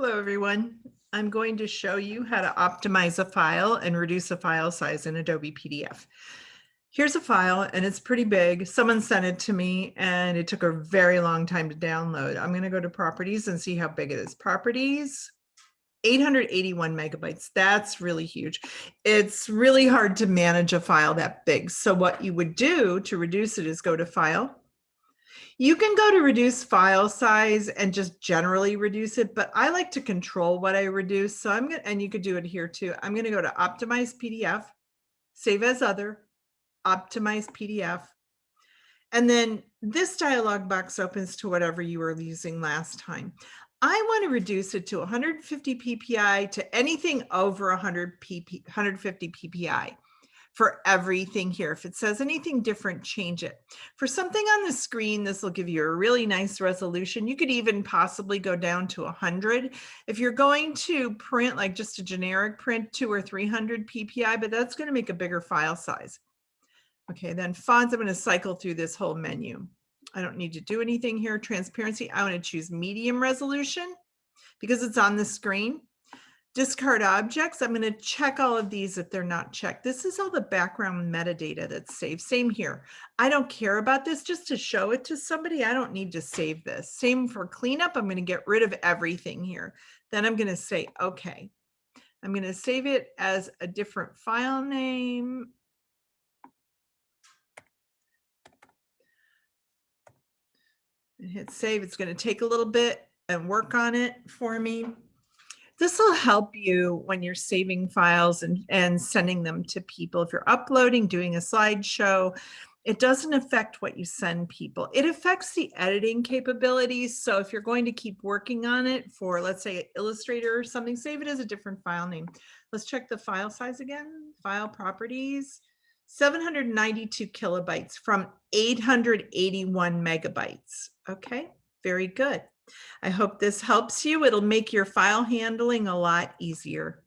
Hello, everyone. I'm going to show you how to optimize a file and reduce a file size in Adobe PDF. Here's a file and it's pretty big. Someone sent it to me and it took a very long time to download. I'm going to go to properties and see how big it is. Properties, 881 megabytes. That's really huge. It's really hard to manage a file that big. So what you would do to reduce it is go to file, you can go to reduce file size and just generally reduce it, but I like to control what I reduce. So I'm going to, and you could do it here too. I'm going to go to optimize PDF, save as other, optimize PDF. And then this dialog box opens to whatever you were using last time. I want to reduce it to 150 PPI to anything over 100 PP, 150 PPI for everything here. If it says anything different, change it. For something on the screen, this will give you a really nice resolution. You could even possibly go down to 100. If you're going to print like just a generic print, two or 300 PPI, but that's going to make a bigger file size. Okay, then fonts, I'm going to cycle through this whole menu. I don't need to do anything here. Transparency, I want to choose medium resolution because it's on the screen discard objects. I'm going to check all of these if they're not checked. This is all the background metadata that's saved. Same here. I don't care about this just to show it to somebody. I don't need to save this. Same for cleanup. I'm going to get rid of everything here. Then I'm going to say, okay. I'm going to save it as a different file name. And hit save. It's going to take a little bit and work on it for me. This will help you when you're saving files and, and sending them to people. If you're uploading, doing a slideshow, it doesn't affect what you send people. It affects the editing capabilities. So if you're going to keep working on it for, let's say, Illustrator or something, save it as a different file name. Let's check the file size again. File properties, 792 kilobytes from 881 megabytes. Okay, very good. I hope this helps you. It'll make your file handling a lot easier.